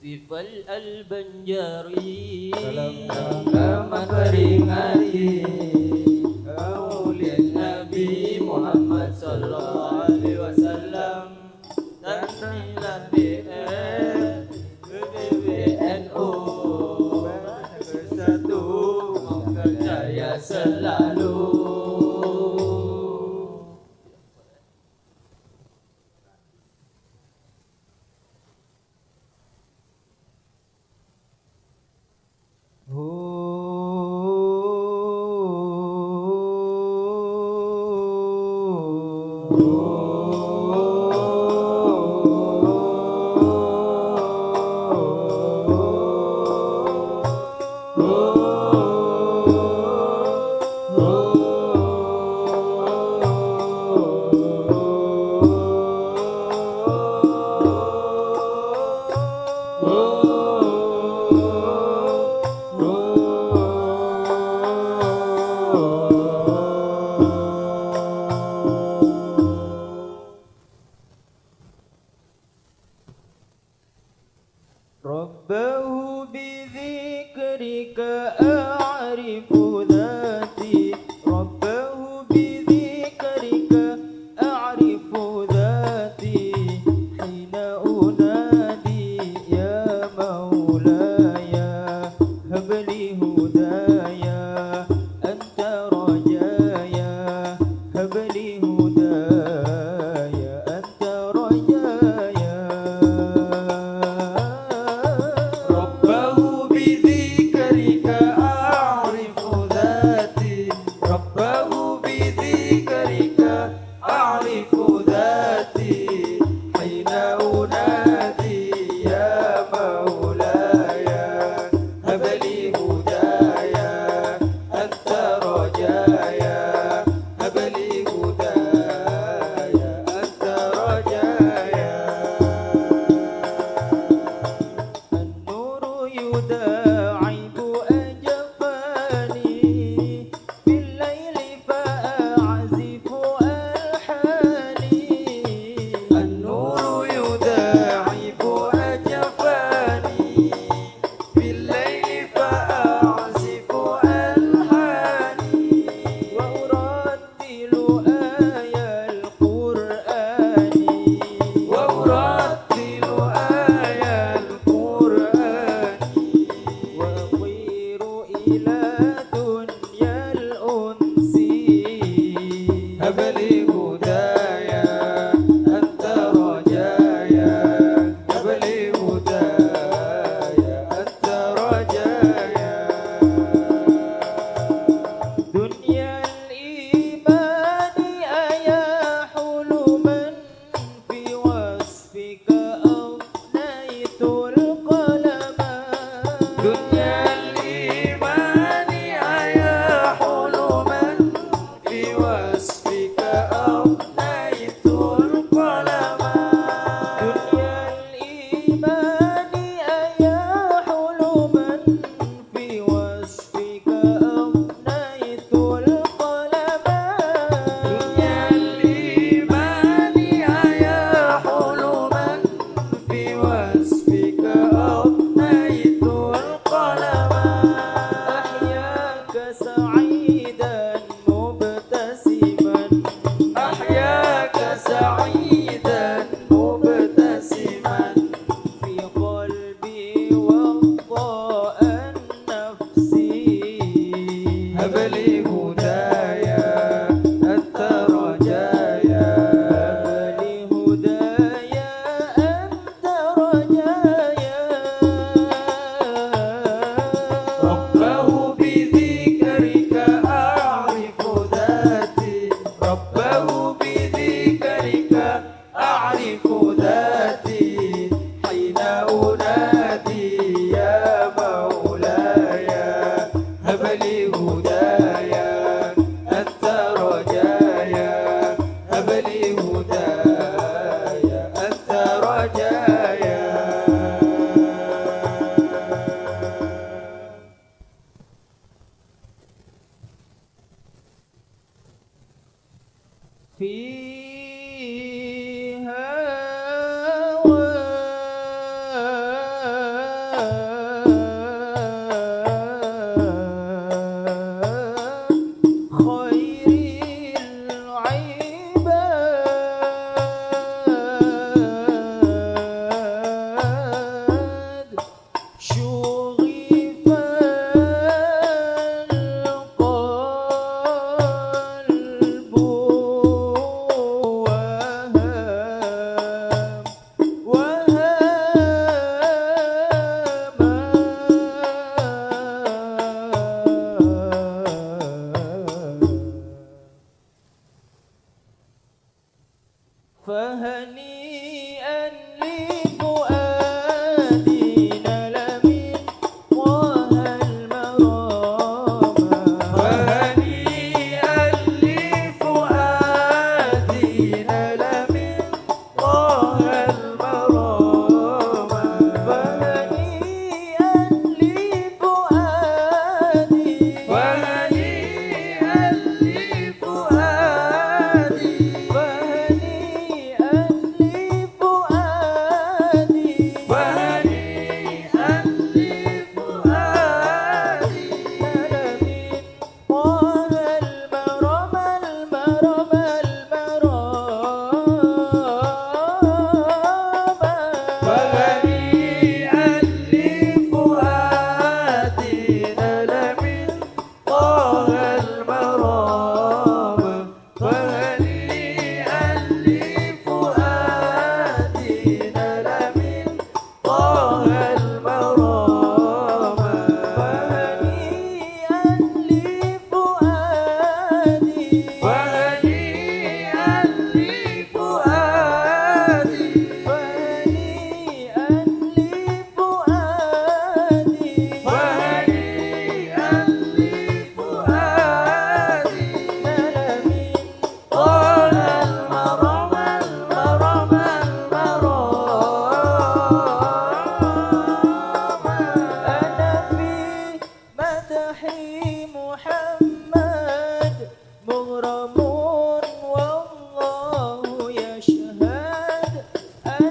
Sifal al-Banjari. Salam peringati Maulid Nabi Muhammad Sallallahu Alaihi Wasallam. Tanilah BN BNO Bersatu Mengkajaya selalu. Oh. ربه بذكرك أعرف ذاتي. ربه بذكرك أعرف ذاتي. حين أنادي يا مولاي هب لي هداك ذكرك أعرف Love.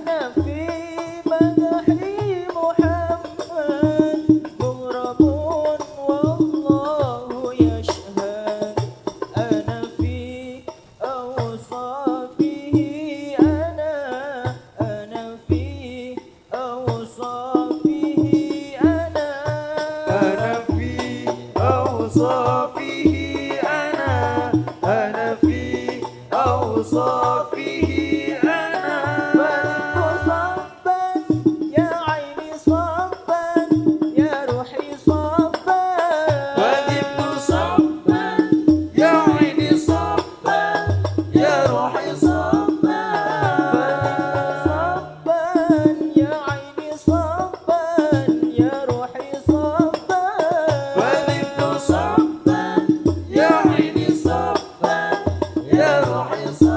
dança. روحي